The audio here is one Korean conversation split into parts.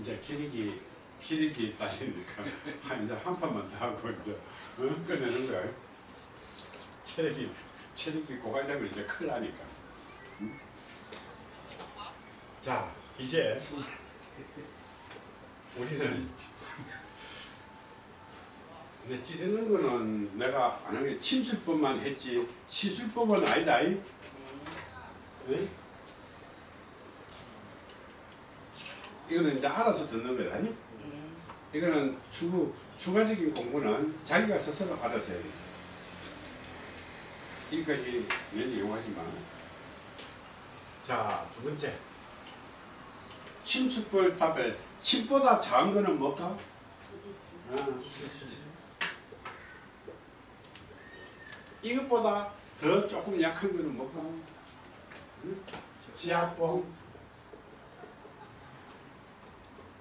이제 기력이 따지니까 한 이제 한 판만 더 하고 이제 어? 끝내는 거예요. 체력이 체력이 고갈되면 이제 큰일 나니까. 응? 자 이제 우리는 근데 찌르는 거는 내가 안 하게 침술법만 했지 시술법은 아니다. 이? 응? 이거는 이제 알아서 듣는 거다. 아니? 이거는 추, 추가적인 공부는 자기가 스스로 알아서 해야 돼. 여기까지 왠지 용하지만. 자, 두 번째. 침수벌 답에 침보다 작은 거는 뭘까? 아, 이것보다 더 조금 약한 거는 뭘까? 응? 지압봉.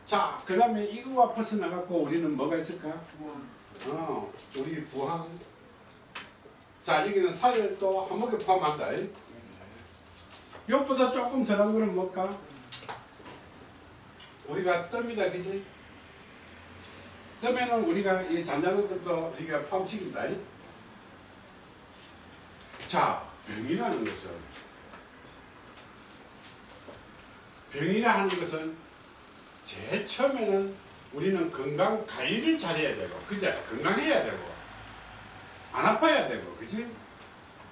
자, 그 다음에 이거와 벗어나갖고 우리는 뭐가 있을까? 어, 우리 부항. 자, 여기는 살을 또 한목에 포함한다. 이것보다 조금 덜한 거는 뭘까? 우리가 뜸이다, 그지? 뜸에는 우리가 이 잔잔한것도 우리가 포함시킨다. 자, 병이라는 것은 병이라 하는 것은 제일 처음에는 우리는 건강 관리를 잘해야 되고 그죠? 건강해야 되고 안 아파야 되고 그지?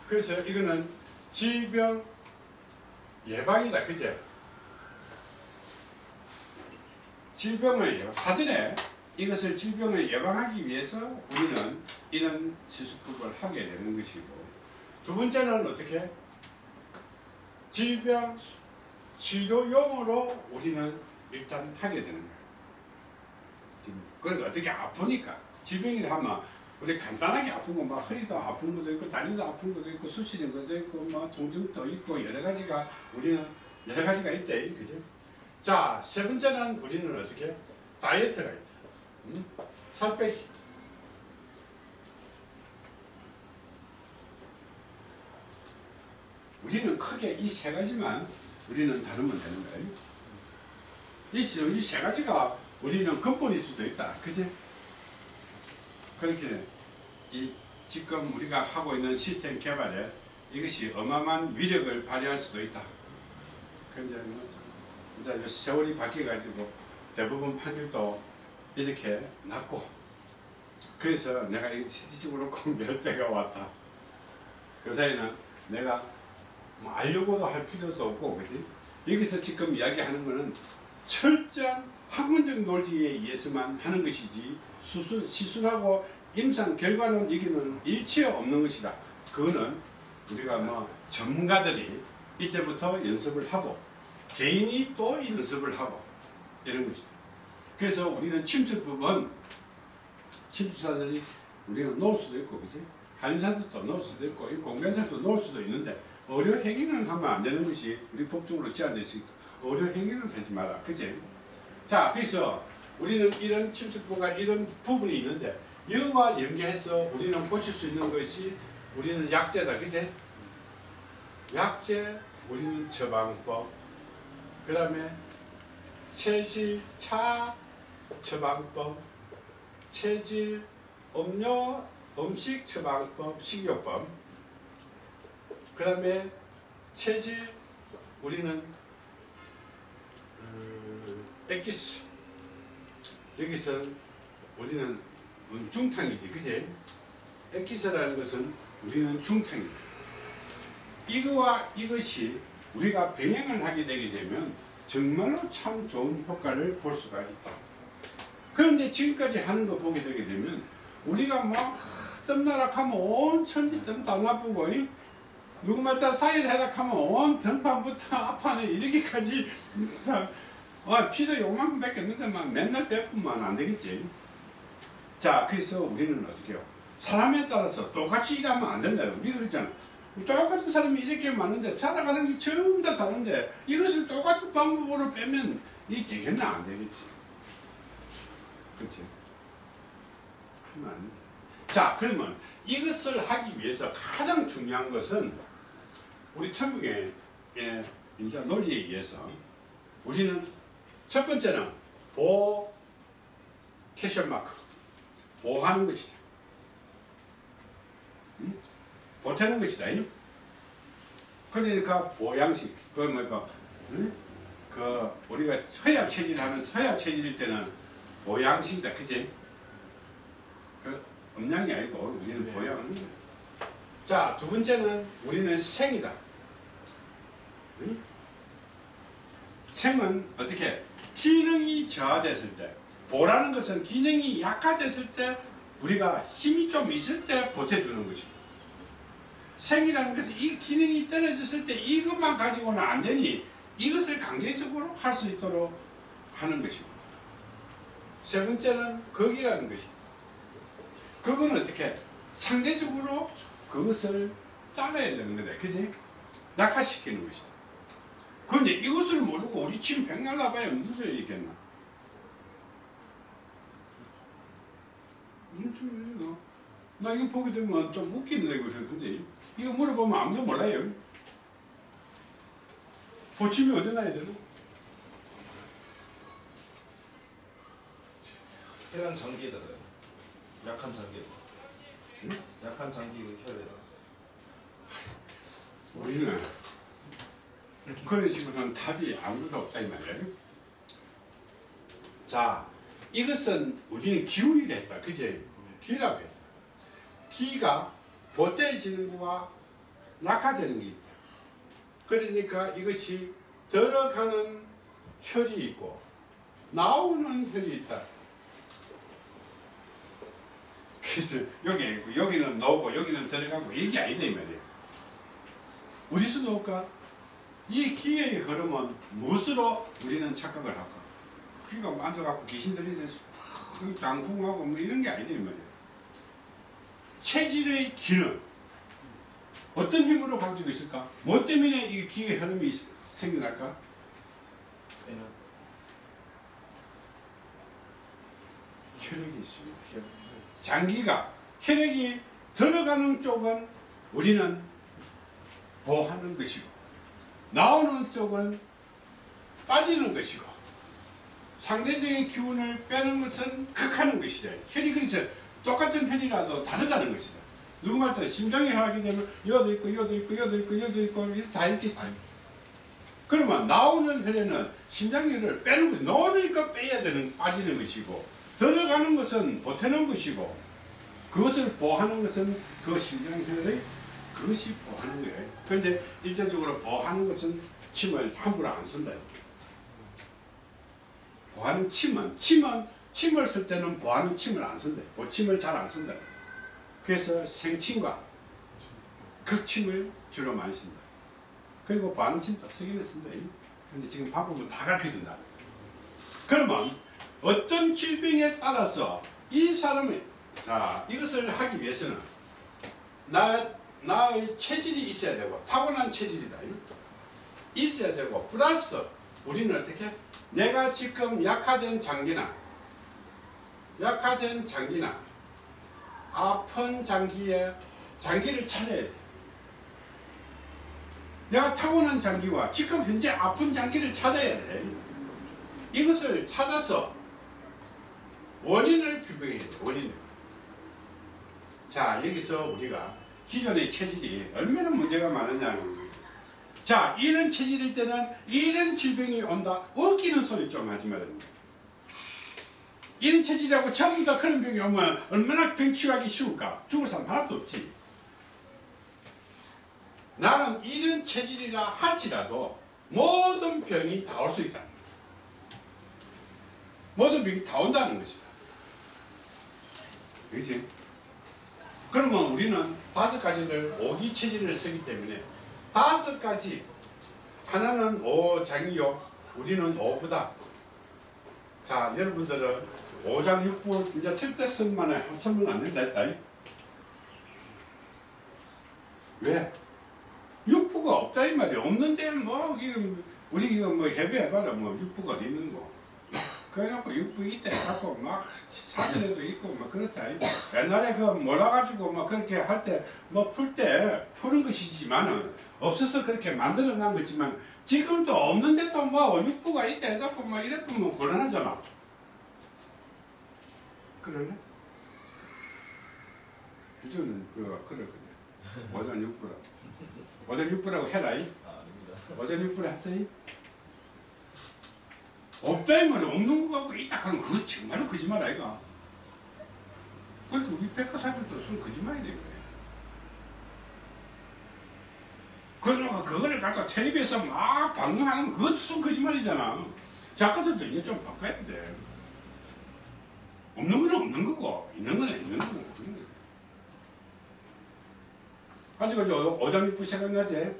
그래서 이거는 질병 예방이다 그죠? 질병을 예- 사전에 이것을 질병을 예방하기 위해서 우리는 이런 시술법을 하게 되는 것이고 두 번째는 어떻게? 질병 치료용으로 우리는 일단 하게 되는 거예요. 그건 어떻게 아프니까 질병이라 하면 우리 간단하게 아픈 거 막 허리도 아픈 것도 있고 다리도 아픈 것도 있고 수시는 것도 있고 막 통증도 있고 여러 가지가 우리는 여러 가지가 있대 그죠? 자세 번째는 우리는 어떻게 다이어트가 있다. 음? 살 빼기. 우리는 크게 이 세 가지만 우리는 다루면 되는 거예요. 이세 가지가 우리는 근본일 수도 있다. 그지? 그렇게 이 지금 우리가 하고 있는 시스템 개발에 이것이 어마어마한 위력을 발휘할 수도 있다. 뭐 이제 세월이 바뀌어가지고 대부분 판결도 이렇게 낮고 그래서 내가 이 실질적으로 공부할 때가 왔다. 그 사이는 내가 뭐 알려고도 할 필요도 없고 그지? 여기서 지금 이야기하는 거는 철저한 학문적 논리에 의해서만 하는 것이지 수술, 시술하고 임상 결과는 여기는 일체 없는 것이다. 그거는 우리가 뭐 전문가들이 이때부터 연습을 하고 개인이 또 연습을 하고 이런 것이다. 그래서 우리는 침수법은 침수사들이 우리는 놓을 수도 있고 그지? 한의사들도 놓을 수도 있고 공변사도 놓을 수도 있는데 의료 행위는 하면 안 되는 것이 우리 법적으로 제한되어 있으니까 의료 행위는 하지 마라. 그지? 자, 그래서 우리는 이런 침수법과 이런 부분이 있는데 이와 연계해서 우리는 고칠 수 있는 것이 우리는 약제다. 그지? 약제, 우리는 처방법, 그 다음에 체질, 차, 처방법, 체질, 음료, 음식 처방법, 식이요법, 그 다음에 체질, 우리는 음, 엑기스, 여기서 우리는 중탕이지, 그지? 엑기스라는 것은 우리는 중탕이다. 이거와 이것이 우리가 병행을 하게 되게 되면 정말로 참 좋은 효과를 볼 수가 있다. 그런데 지금까지 하는 거 보게 되게 되면 우리가 막 뜸나락하면 온 천리 뜸다 나쁘고 이? 누구 말따 사일 해락하면 온 등판부터 앞판에 이렇게까지 다, 아, 피도 요만큼 뺏겼는데 막 맨날 베풀면 안 되겠지. 자, 그래서 우리는 어떻게 해요? 사람에 따라서 똑같이 일하면 안 된다. 우리가 그랬잖아. 똑같은 사람이 이렇게 많은데 살아가는 게 전부 다 다른데 이것을 똑같은 방법으로 빼면 이 되겠나 안 되겠지. 그렇지? 하면 안 돼. 자 그러면 이것을 하기 위해서 가장 중요한 것은 우리 천국의 예, 이제 논리에 의해서 우리는 첫 번째는 보호 캐션 마크 보호하는 것이다. 응? 보태는 것이다. 잉? 그러니까 보양식 그 뭐까 응? 그 우리가 서양 체질 하는 서양 체질일 때는 보양식이다. 그지? 그 음양이 아니고 우리는 네. 보양. 자, 두 번째는 우리는 생이다. 응? 생은 어떻게 기능이 저하됐을 때 보라는 것은 기능이 약화됐을 때 우리가 힘이 좀 있을 때 보태주는 것이고 생이라는 것은 이 기능이 떨어졌을 때 이것만 가지고는 안 되니 이것을 강제적으로 할 수 있도록 하는 것이고 세 번째는 거기라는 것이 그거는 어떻게 상대적으로 그것을 잘라야 되는 거다. 그지? 약화시키는 것이다 그런데 이것을 모르고 우리 침 백날 나봐야 무슨 소리 있겠나 무슨 소리야 나 이거 보게 되면 좀 웃기는 이거 근데 이거 물어보면 아무도 몰라요 보침이 어디 나야 되나 해당 장기에다가요. 약한 장기. 응? 약한 장기 혈에다. 우리는 그런 식으로는 답이 아무것도 없다 이 말이에요. 자, 이것은 우리는 기울이라 했다. 그제? 기라고 했다. 기가 보태지는 거와 낙하되는 게 있다. 그러니까 이것이 들어가는 혈이 있고 나오는 혈이 있다. 그래서 여기 여기는 나오고 여기는 들어가고 이게 아니다 이 말이에요. 어디서 나올까? 이 기의 흐름은 무엇으로 우리는 착각을 할까? 귀가 만져갖고 귀신들이 장풍하고 뭐 이런 게 아니다 이 말이에요. 체질의 기는 어떤 힘으로 가지고 있을까? 뭐 때문에 이 기의 흐름이 생겨날까? 혈액이 있습니다. 장기가 혈액이 들어가는 쪽은 우리는 보호하는 것이고 나오는 쪽은 빠지는 것이고 상대적인 기운을 빼는 것은 극하는 것이다. 혈이 그래서 똑같은 혈이라도 다르다는 것이다. 누구 말 따라 심장이 하게 되면 이어도 있고 이어도 있고 이어도 있고 이어도 있고 다 있겠지. 그러면 나오는 혈에는 심장혈을 빼는 것, 넣으니까 빼야 되는 빠지는 것이고 들어가는 것은 보태는 것이고 그것을 보호하는 것은 그 심장혈의 그것이 보호하는 거예요. 그런데 일차적으로 보호하는 것은 침을 함부로 안 쓴다. 보호하는 침은 침은 침을 쓸 때는 보호하는 침을 안 쓴다. 보침을 잘 안 쓴다. 그래서 생침과 극침을 주로 많이 쓴다. 그리고 보호하는 침도 쓰기는 쓴다. 근데 지금 방법은 다 가르쳐 준다. 그러면 어떤 질병에 따라서 이 사람이 자 이것을 하기 위해서는 나 나의 체질이 있어야 되고 타고난 체질이다. 있어야 되고 플러스 우리는 어떻게 내가 지금 약화된 장기나 약화된 장기나 아픈 장기에 장기를 찾아야 돼. 내가 타고난 장기와 지금 현재 아픈 장기를 찾아야 돼. 이것을 찾아서 원인을 규명해야 돼. 원인을. 자 여기서 우리가 기존의 체질이 얼마나 문제가 많으냐. 자 이런 체질일 때는 이런 질병이 온다. 웃기는 소리 좀 하지 말입니다 이런 체질이라고 전부 다 그런 병이 오면 얼마나 병 치유하기 쉬울까? 죽을 사람 하나도 없지. 나는 이런 체질이라 할지라도 모든 병이 다 올 수 있다 모든 병이 다 온다는 것이다. 그지? 그러면 우리는 다섯 가지를 오기 체질을 쓰기 때문에 다섯 가지 하나는 오장이요 우리는 오부다. 자 여러분들은 오장 육부 이제 칠대 선만에 선만 안 된다 했다. 왜? 육부가 없다 이 말이야. 없는데 뭐 우리 이거 뭐 해배해봐라. 뭐 육부가 어디 있는 거 그래놓고 육부 이때 갖고 막 사진에도 있고 막 그렇다. 옛날에 그 몰아가지고 막 그렇게 할 때 뭐 풀 때 푸는 것이지만은 없어서 그렇게 만들어 놓은 거지만 지금도 없는데도 뭐 육부가 있다 해갖고 막 이래 보면 곤란하잖아. 그러네? 규정은 그 그렇거든. 오전 6%. 오전 6%라고 해라 이. 아, 아닙니다. 오전 6% 했어요? 없다 이 말이야. 없는 거 갖고 있다 하면 그거 정말로 거짓말 아이가. 그러니까 우리 백과사들도 쓴 거짓말이 된 거야. 그러고 그거를 갖다 텔레비에서 막 방송하는 거 그것도 쓴 거짓말이잖아. 작가들도 이제 좀 바꿔야 돼. 없는 거는 없는 거고 있는 거는 있는 거고 그런 거야. 가지고 저 오장육부 생각나지?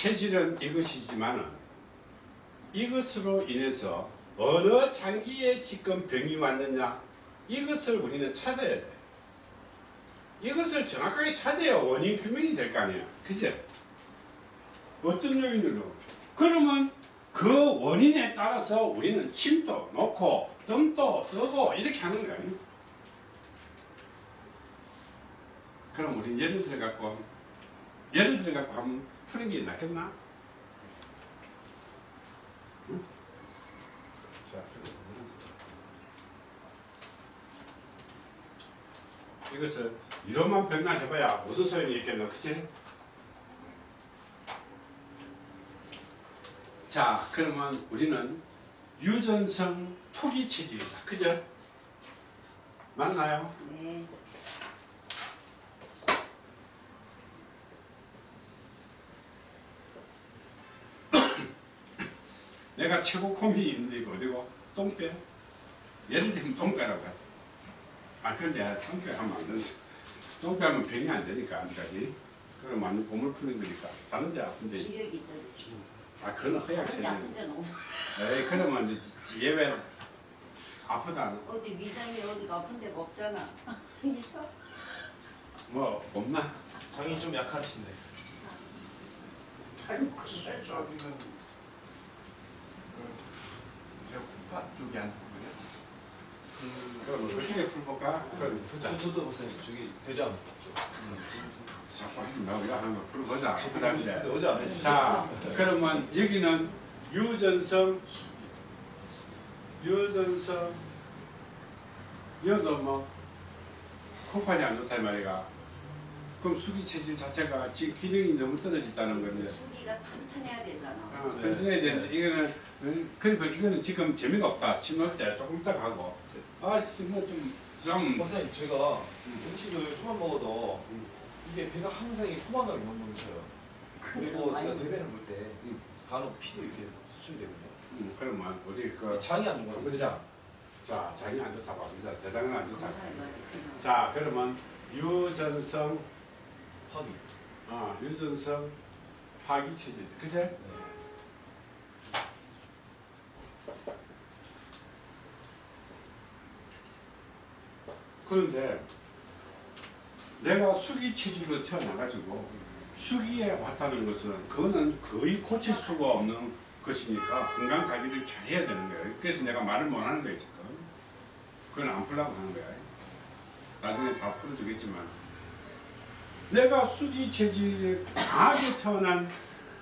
체질은 이것이지만 이것으로 인해서 어느 장기에 지금 병이 왔느냐 이것을 우리는 찾아야 돼. 이것을 정확하게 찾아야 원인 규명이 될 거 아니야. 그제? 어떤 요인으로? 그러면 그 원인에 따라서 우리는 침도 놓고 뜸도 뜨고 이렇게 하는 거야. 그럼 우리 예를 들어 갖고 예를 들어 갖고 한번 푸는 게 낫겠나? 응? 자, 이것을 이론만 변환해봐야 무슨 소용이 있겠노, 그치? 자, 그러면 우리는 유전성 토기 체질이다, 그죠? 맞나요? 네. 내가 최고 콤비 있는데 이거 어디고? 똥배? 예를 들면 똥배라고 하죠. 아 그런데 똥배 하면 안 되지. 똥배 하면 병이 안 되니까 아직까지. 그럼 완전 몸을 푸는 거니까. 다른 데 아픈데. 기력이 떨어지. 아 그건 허약 어디 체질. 아픈 데는 없어. 에이 그러면 이제 예외 아프다. 어디 위장이 어디가 아픈 데가 없잖아. 있어? 뭐 없나? 장이 좀 약하신데. 잘못 그랬어. 그 배고파 쪽이 안 좋고요. 그럼 그쪽에 풀볼까? 그럼 풀자. 저도 목사님 저기 되지. 자꾸 이거 한번 풀어보자. 그다음에 안 해주셨죠? 자, 그러면 여기는 유전성, 유전성, 여도 뭐 콩팥이 안 좋다 이 말이가. 그럼 수기 체질 자체가 지금 기능이 너무 떨어졌다는 건데. 수기가 튼튼해야 되잖아. 어, 튼튼해야 되는데 이거는 어, 그리고 이거는 지금 재미가 없다. 침 넣을 때 조금 이따 가고. 아, 뭐좀좀 목사님 제가 음. 음식을 조금 먹어도 음. 이게 배가 항상 이 포만감이 못 넘쳐요. 그리고 제가 대사를 볼때 음. 간혹 피도 이렇게 소출되거든요. 음, 그러면 우리 그 장이 안 좋은 것 같아요. 자, 자, 장이 안 좋다고 합니다. 대장은 안 좋다고. 돼. 자, 그러면 유전성 파기. 아, 유전성 파기 체질. 그제? 네. 그런데 내가 수기 체질로 태어나가지고 수기에 왔다는 것은 그거는 거의 고칠 수가 없는 것이니까 건강 관리를 잘 해야 되는 거예요. 그래서 내가 말을 못 하는 거예요, 지금. 그건 안 풀라고 하는 거야. 나중에 다 풀어주겠지만. 내가 수기 체질에 강하게 태어난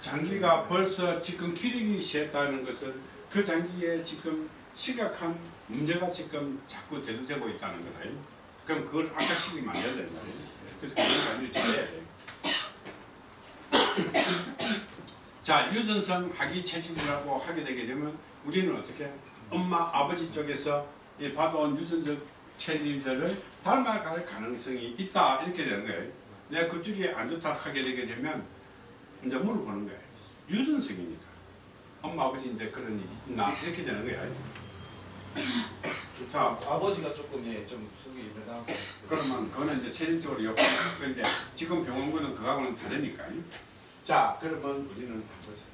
장기가 벌써 지금 기르기 시작했다는 것은 그 장기에 지금 심각한 문제가 지금 자꾸 대두되고 있다는 거다. 그럼 그걸 악화시키면 안 된다. 이 말이에요. 그래서 그런 관리를 잘해야 돼. 자, 유전성 하기 체질이라고 하게 되게 되면 우리는 어떻게 엄마, 아버지 쪽에서 이 받아온 유전적 체질들을 닮아갈 가능성이 있다 이렇게 되는 거예요. 내가 그쪽이 안 좋다 하게 되게 되면 이제 물어보는 거예요. 유전성이니까. 엄마, 아버지인데 그런 일이 있나? 이렇게 되는 거야. 자, 아버지가 조금 예, 좀 속이 불당한 그러면 그거는 이제 체질적으로 요 근데 지금 병원군은 그거하고는 다르니까. 자, 그러면 우리는 보자.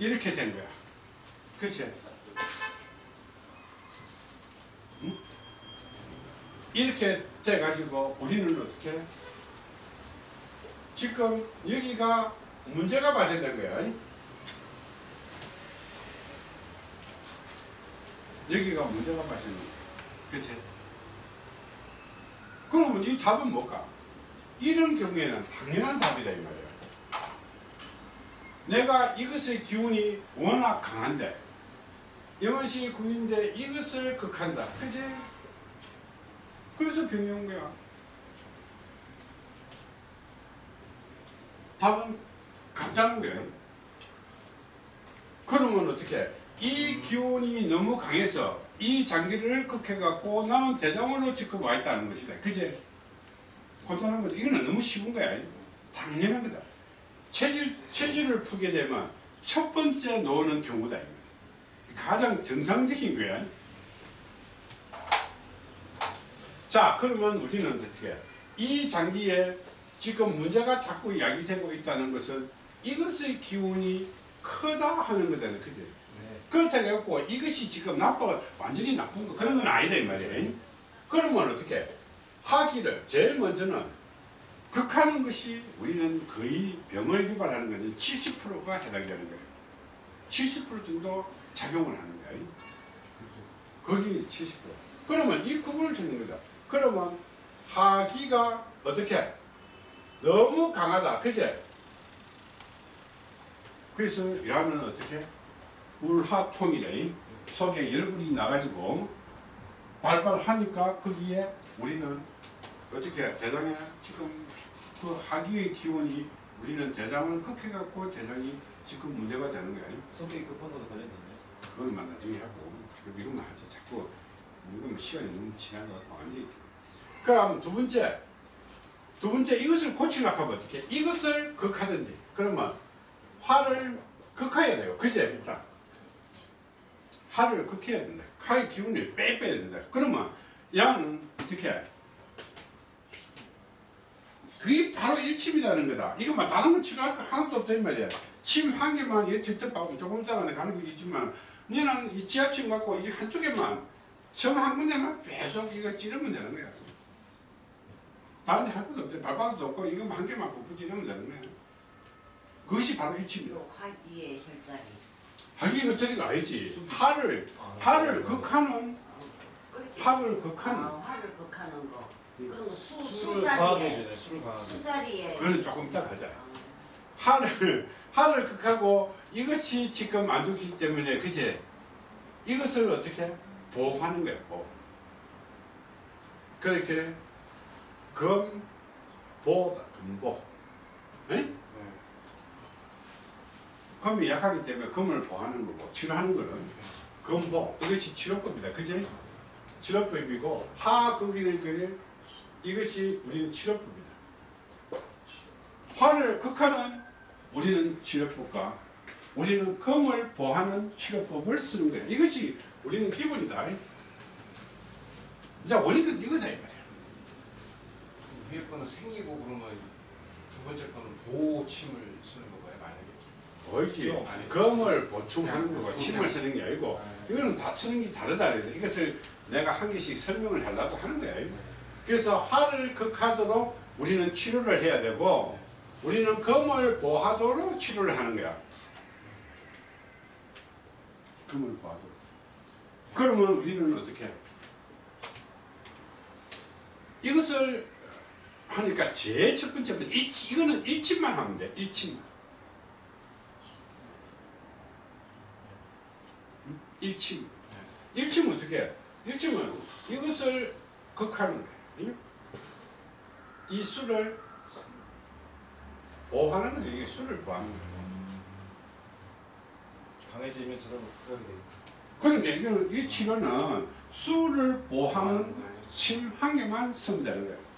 이렇게 된 거야. 그치? 응? 이렇게 돼가지고 우리는 어떻게? 지금 여기가 문제가 발생된 거야. 여기가 문제가 발생된 거야. 그치? 그러면 이 답은 뭘까? 이런 경우에는 당연한 답이다 이 말이에요. 내가 이것의 기운이 워낙 강한데 영원시 구인데 이것을 극한다. 그지? 그래서 병이 온 거야. 답은 같다는 거예요. 그러면 어떻게? 이 기운이 너무 강해서 이 장기를 극해갖고 나는 대장으로 지금 와 있다는 것이다. 그제? 간단한 거죠. 이거는 너무 쉬운 거야. 당연한 거다. 체질, 체질을 풀게 되면 첫 번째 노는 경우다. 가장 정상적인 거야. 자, 그러면 우리는 어떻게? 해? 이 장기에 지금 문제가 자꾸 야기되고 있다는 것은 이것의 기운이 크다 하는 거잖아요. 그죠? 네. 그렇다고 해갖고 이것이 지금 나빠, 완전히 나쁜 거 그런 건 아니다 이 말이에요. 그러면 어떻게? 하기를 제일 먼저는 극하는 것이 우리는 거의 병을 유발하는 것은 70%가 해당되는 거예요. 70% 정도 작용을 하는 거예요. 거기 70%. 그러면 이 구분을 짓는 거다. 그러면 하기가 어떻게? 너무 강하다. 그제? 그래서 야는 어떻게? 울하통이래. 속에 열불이 나가지고 발발 하니까 거기에 우리는 어떻게 대장에 지금 그 하기의 기운이 우리는 대장을 극해갖고 대장이 지금 문제가 되는 거야. 성격이 급한 거도 관련됐네. 그건 나중에 하고 지금 이것만 하자. 자꾸 이건 시간이 너무 지나가고 완전히. 그럼 두 번째 두 번째 이것을 고치려고 하면 어떻게? 이것을 극하든지 그러면 화를 극해야 돼요. 그제 일단 화를 극해야 된다. 화의 기운을 빼 빼야 된다. 그러면 야는 어떻게? 해? 그게 바로 일침이라는 거다. 이거만 다른 건 치료할 거 하나도 없다 이 말이야. 침 한 개만 얘 직접 하고 조금 있다가 가는 거겠지만 너는 이 지압침 갖고 이 한쪽에만 점 한 군데만 계속 이거 찌르면 되는 거야. 다른 데 할 것도 없대. 발바닥도 없고 이거만 한 개만 찌르면 되는 거야. 그것이 바로. 요 화기의 혈자리. 하기 겉절이가 아니지. 화를 아, 화를 극하는 화를 극하는 아, 화를 극하는 거. 음. 그러면 수, 술을 수자리에 강하게 해주네. 술을 강하게. 수자리에 그거는 조금 이따 가자. 아, 하를 하를 극하고 이것이 지금 안 좋기 때문에 그제 이것을 어떻게 보호하는 거야 보호. 그렇게 검 보다 금보. 에? 네. 검이 약하기 때문에 검을 보호하는 거고 치료하는 거는 검보 이것이 치료법이다. 그제 치료법이고 하 거기는 그게 이것이 우리는 치료법이다. 화를 극하는 우리는 치료법과 우리는 검을 보하는 치료법을 쓰는 거야. 이것이 우리는 기본이다. 이제 원인은 이거다. 위에 거는 생이고 그러면 두 번째 거는 보호침을 쓰는 건가요? 만약에. 아니, 검을 보충하는 거고 침을 쓰는 게 아니고 네. 이거는 다 쓰는 게 다르다. 그래서 이것을 내가 한 개씩 설명을 하려고 하는 거야. 그래서 화를 극하도록 우리는 치료를 해야 되고 우리는 검을 보하도록 치료를 하는 거야. 검을 보하도록. 그러면 우리는 어떻게 해? 이것을 하니까 제일 첫 번째는 일치, 이거는 일침만 하면 돼. 일침만. 음? 일침. 일침은 어떻게 해? 일침은 이것을 극하는 거야. 응? 이 술을 보호하는 거죠. 이게 술을 보호하는 거야. 강해지면 저런 극하게 돼. 그러니까 이거는 이 치료는 보호하는 거예요. 침한 개만 쓰면 되는 거야.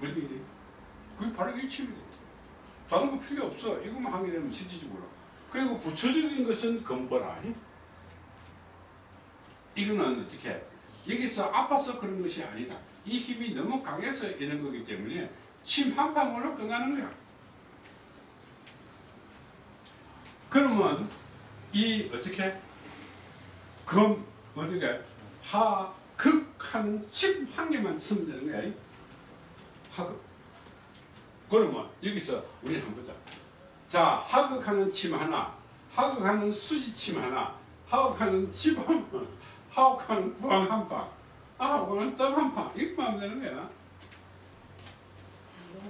뭐지? 그게 바로 일침이야. 다른 거 필요 없어. 이것만 하게 되면 실질적으로. 그리고 부처적인 것은 근본아. 이거는 어떻게 해? 여기서 아파서 그런 것이 아니다. 이 힘이 너무 강해서 이런 거기 때문에 침 한 방울로 끝나는 거야. 그러면 이 어떻게 검 어떻게 하 극하는 침 한 개만 쓰면 되는 거야. 하극. 그러면 여기서 우리는 한번 보자. 자 하극하는 침 하나, 하극하는 수지침 하나, 하극하는 침한 방, 하극하는 부항 한 방. 아 오늘 떡한판 이것만 하면 되는 거야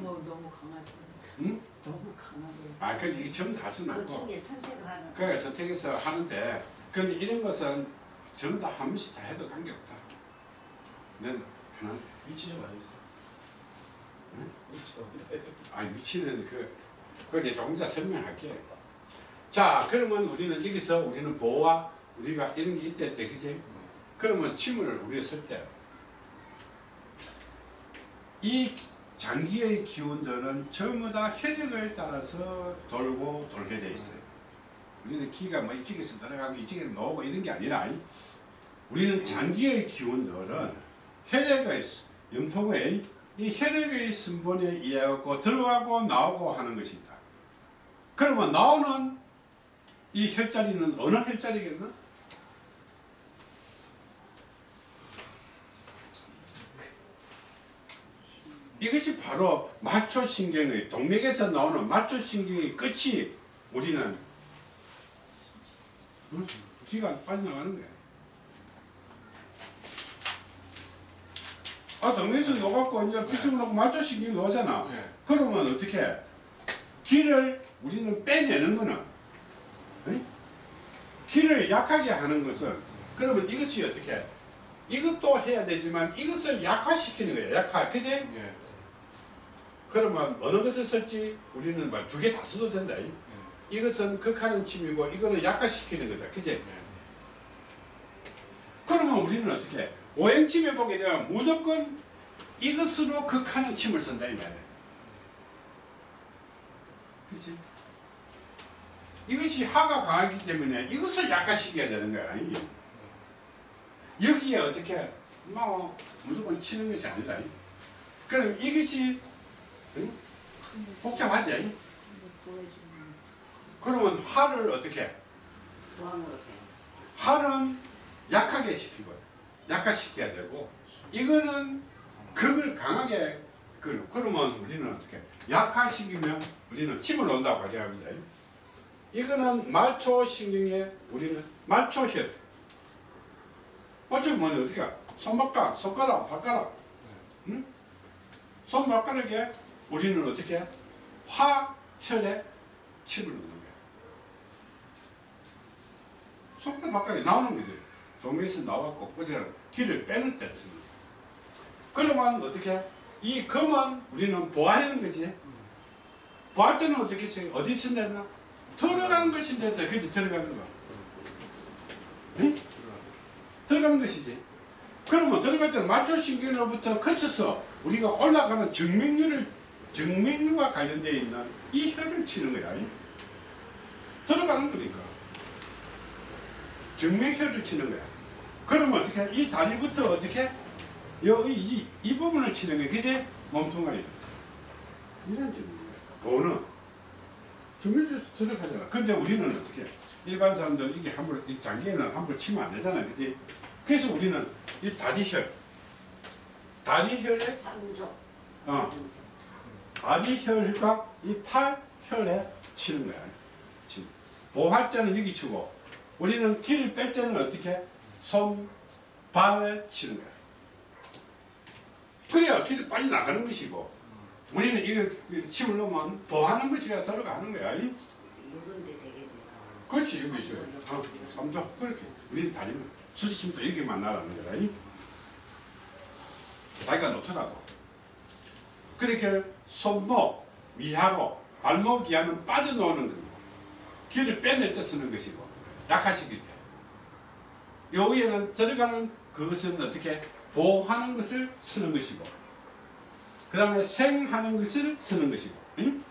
너무 너무 강하죠. 응? 너무 강하게. 아 근데 이게 전부 다 수는 그 없고 중에 선택을 하는 그래 선택해서 하는데 근데 이런 것은 전부 다 한 번씩 다 해도 관계없다 난 편한 위치 좀? 위치 알려주세요. 아 위치는 그 그게 조금 더 설명할게 자 그러면 우리는 여기서 우리는 보호와 우리가 이런 게 있대 때 그지? 그러면 침을 우리가 쓸 때 이 장기의 기운들은 전부 다 혈액을 따라서 돌고 돌게 돼 있어요. 우리는 기가 뭐 이쪽에서 들어가고 이쪽에서 나오고 이런 게 아니라 우리는 장기의 기운들은 혈액의 염통의 이 혈액의 순번에 의해 갖고 들어가고 나오고 하는 것이다. 그러면 나오는 이 혈자리는 어느 혈자리겠나? 이것이 바로 마초신경의 동맥에서 나오는 마초신경의 끝이 우리는 응? 기가 빠져나가는 거야. 아 동맥에서 녹았고 이제 피증을 놓고 마초신경이 나오잖아. 예. 그러면 어떻게 해? 기를 우리는 빼내는 거는 응? 기를 약하게 하는 것은 그러면 이것이 어떻게 해? 이것도 해야 되지만 이것을 약화시키는 거야 약화 그지? 예. 그러면 어느 것을 쓸지 우리는 뭐 두 개 다 써도 된다 이. 이것은 극하는 침이고 이거는 약화시키는 거다 그지? 예. 그러면 우리는 어떻게 해? 오행침에 보게 되면 무조건 이것으로 극하는 침을 쓴다 이 말이야 그지? 이것이 하가 강하기 때문에 이것을 약화시켜야 되는 거야. 이. 여기에 어떻게 뭐 무조건 치는 것이 아니라 이. 그럼 이것이 응? 복잡하지? 그러면 하를 어떻게 해? 하는 약하게 시키고 약화시켜야 되고 이거는 극을 강하게 그 그러면 우리는 어떻게 해? 약화시키면 우리는 침을 놓는다고 가정합니다. 이거는 말초신경에 우리는 말초혈 뭐냐 어떻게 해? 손바닥, 손가락, 발가락 응? 손발가락에 우리는 어떻게 해? 화혈에 침을 놓는 거야. 손가락 발가락에 나오는 거지. 동맥에서 나왔고 꼬지를 길을 빼는 때 거야. 그러면 어떻게 해? 이 검은 우리는 보하는 거지. 보할 때는 어떻게 했어요? 어디 쓴다나? 들어가는 것인데, 그지 들어가는 거. 응? 들어가는 것이지. 그러면 들어갈 때는 마초신경으로부터 거쳐서 우리가 올라가는 정맥류를, 정맥류와 관련되어 있는 이 혈을 치는 거야. 이. 들어가는 거니까. 정맥혈을 치는 거야. 그러면 어떻게 해? 이 다리부터 어떻게 해? 여기 이, 이 부분을 치는 거야. 그지? 몸통아리. 이런 거야. 보는. 정맥에서 들어가잖아. 근데 우리는 어떻게 해? 일반 사람들은 이게 함부로, 이 장기에는 함부로 치면 안 되잖아. 그지? 그래서 우리는 이 다리혈. 다리혈에, 삼조. 어, 다리혈과 이 팔혈에 치는 거야. 치. 보할 때는 여기 치고, 우리는 길을 뺄 때는 어떻게? 손, 발에 치는 거야. 그래야 길이 빨리 나가는 것이고, 우리는 이거 침을 넣으면 보하는 것이라 들어가는 거야. 그렇지, 여기 있어요. 어, 삼조. 그렇게. 우리는 다니면 수지침도 여기만 나라는 거다. 이? 다리가 놓더라고. 그렇게 손목 위하고 발목 위하는 빠져나오는 거고, 길을 빼낼 때 쓰는 것이고, 약화시킬 때. 여기에는 들어가는 그것은 어떻게 보호하는 것을 쓰는 것이고, 그 다음에 생하는 것을 쓰는 것이고, 응?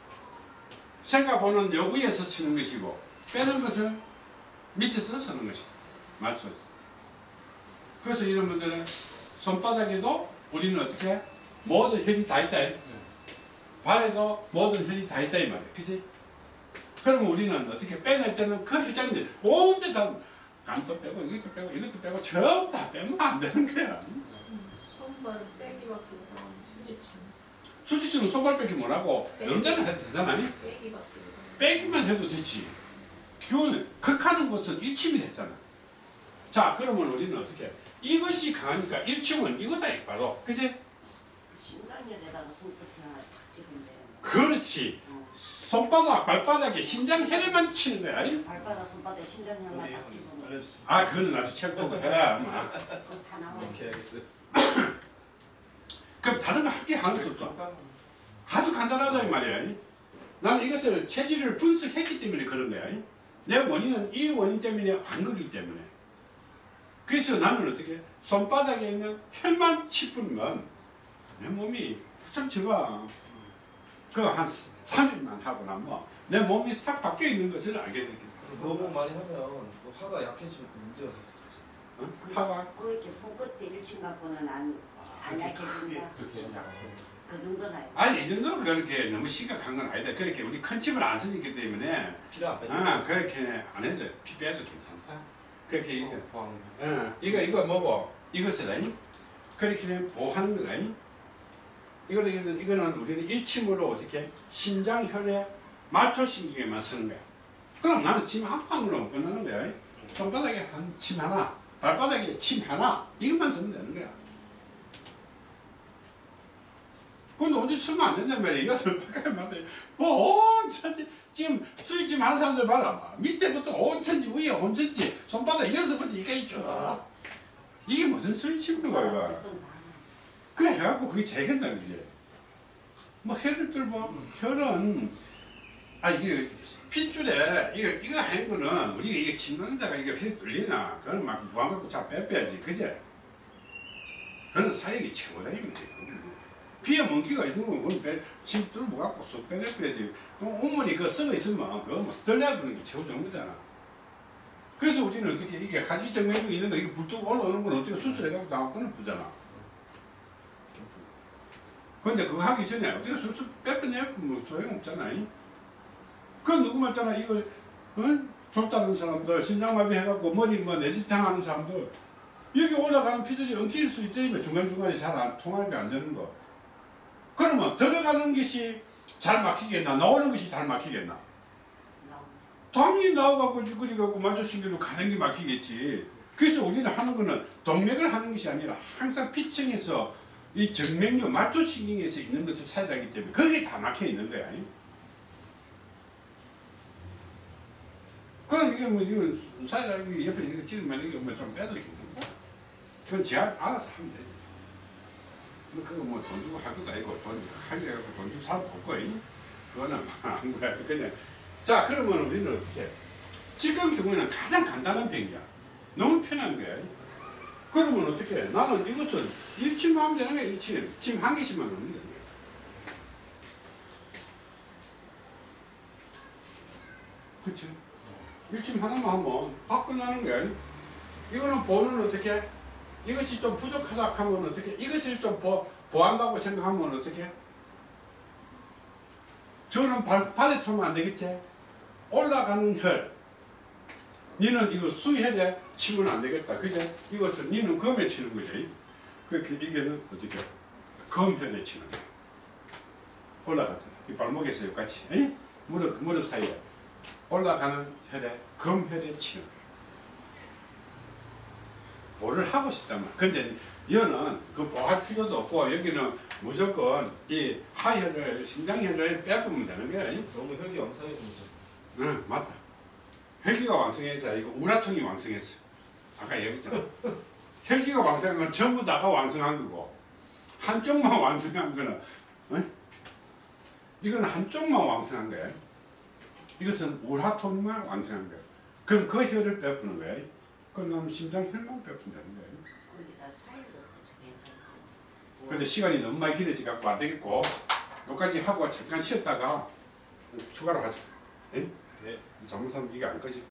생과 보는 여기에서 치는 것이고, 빼는 것은 밑에서 쓰는 것이다. 맞죠? 그래서 이런 분들은 손바닥에도 우리는 어떻게 모든 혈이 다 있다. 발에도 모든 혈이 다 있다 이 말이야. 그지? 그러면 우리는 어떻게 빼낼 때는 그 혈장인데 온데 다 간도 빼고 이것도 빼고 이것도 빼고 전부 다 빼면 안 되는 거야. 손발 빼기밖에 못하고 수지침. 수지씨는 손발 빼기 뭐라고 이런 데는 해도 되잖아. 빼기밖에 못하고. 빼기만 해도 되지. 기운을 극하는 것은 일침이 됐잖아. 자 그러면 우리는 어떻게 이것이 강하니까 일침은 이거다 이 바로 그지? 심장열에다가 손끝에 하나 탁 찍으면 돼. 그렇지 어. 손바닥 발바닥에 심장 혈에만 치는 거야 이? 발바닥 손바닥 심장열만 어디 딱 찍으면 알려주세요. 아 그거는 나도 책 보고 해라. 오케이 알겠어요. 그럼 다른 거 하게 하는 게 없어 아주 간단하다 이 말이야 이? 나는 이것을 체질을 분석했기 때문에 그런 거야 이? 내 원인은 이 원인 때문에 안 거기 때문에 그래서 나는 어떻게 손바닥에 있는 혈만 치뿌리면 내 몸이 좀 좋아 그한 3일만 하고 나면 내 몸이 싹 바뀌어 있는 것을 알게 되겠다 너무 많이 하면 또 화가 약해지면 또 문제가 될 수도 있어. 어? 화가 그렇게 손끝에 일침 갖고는 안, 안 약해진다. 그렇게 약간 그 정도는 알고. 아니 이 정도는 그렇게 너무 심각한 건 아니다 그렇게 우리 큰 칩을 안 쓰기 때문에 피를 안 빼줘. 아 그렇게 안 해도 피 빼도 괜찮다 그렇게 이거 구하는 어, 이거 이거 뭐고 이것을 그렇게 보호하는 거다 이거는 이거는 이거는 우리는 일침으로 어떻게 심장 혈액 말초신경에만 쓰는 거야 그럼 나는 침 한 방으로 끝나는 거야. 손바닥에 한 침 하나 발바닥에 침 하나 이것만 쓰면 되는 거야. 근데 언제 쓰면 안 된단 말이야. 이것을 바깥에만 뭐 온천지 지금 수익집 하는 사람들 봐라. 밑에부터 온천지 위에 온천지 손바닥 여기서부터 여기까지 쭉. 이게 무슨 수익집인가 이거? 그래 해갖고 그게 된다는 거지. 뭐 혈을 뚫고 혈은 아 이게 핏줄에 이거 이거 하는 거는 우리가 이게 침는 데가 이게 혈이 뚫리나 그거는 막 무한 갖고 잘 빼빼야지 그제? 그는 사역이 최고다 이거지. 피에 멍기가 있으면 그건 빼, 침 뚫고 갖고 쏙 빼내빼야지. 온물이 그 썩어 있으면 그거 뭐 덜려보는 게 최고 정도잖아. 그래서 우리는 어떻게 이게 하지 정맥이 있는 거 이게 불뚝 올라오는 건 어떻게 수술해갖고 나와 끊어부잖아. 근데 그거 하기 전에 어떻게 수술 빼빼내면 뭐 소용없잖아. 이? 그 누구 말잖아 이거 어? 좁다는 사람들 심장마비 해갖고 머리 뭐 내지탕 하는 사람들 여기 올라가는 피들이 엉킬 수 있다며 중간중간에 잘 안 통하는 게안 되는 거. 그러면 들어가는 것이 잘 막히겠나 나오는 것이 잘 막히겠나. 당연히 나와갖고 쭈그리갖고 만조신경로 가는 게 막히겠지. 그래서 우리는 하는 거는 동맥을 하는 것이 아니라 항상 피층에서 이 정맥류 말초신경에서 있는 것을 사용하기 때문에 거기에 다 막혀 있는 거야. 그럼 이게 뭐 지금 사이라는 옆에 이렇게 찌르면 이게 뭐좀 빼도 괜찮다. 그건 제가 알아서 하면 돼. 뭐 그거 뭐 돈 주고 할 것도 아니고 돈 하게 해갖고 돈 주고 사람 볼 거야. 그거는 안 거야. 그냥 자 그러면 우리는 어떻게 해? 지금 경우에는 가장 간단한 병이야 너무 편한 거야 그러면 어떻게 해? 나는 이것은 일침만 하면 되는 거야 일침 침한 개씩만 넣으면 되는 거야 그치 일침 하나만 하면 다 끝나는 거야 이거는 보는 어떻게 해? 이것이 좀 부족하다 하면 어떻게 해? 이것을 좀 보, 보한다고 생각하면 어떻게 해? 저는 발, 발에 차면 안 되겠지? 올라가는 혈. 니는 이거 수혈에 치면 안 되겠다. 그제? 이것은 니는 검에 치는 거지. 그렇게 이게는 어떻게? 검혈에 치는 거야. 올라갔다. 이 발목에서 여기까지. 에이? 무릎, 무릎 사이에. 올라가는 혈에 검혈에 치는 거야. 뭐를 하고 싶다면. 근데 이거는 그 보할 필요도 없고 여기는 무조건 이 하혈을 심장혈을 빼보면 되는 거야. 너무 혈기 왕성해서 문제. 응 맞다 혈기가 왕성해서 이거 우라통이 왕성했어 아까 얘기했잖아 혈기가 왕성한 건 전부 다가 왕성한 거고 한쪽만 왕성한 거는 응? 이거는 한쪽만 왕성한 거야 이것은 우라통만 왕성한 거야 그럼 그 혈을 빼푸는 거야 그럼 심장 혈만 빼푸면 되는 거야 거기다 살도 괜찮고. 근데 시간이 너무 많이 길어지 갖고 안 되겠고 여기까지 하고 잠깐 쉬었다가 추가로 하자 응? 네. 잘못하면 이게 안 꺼지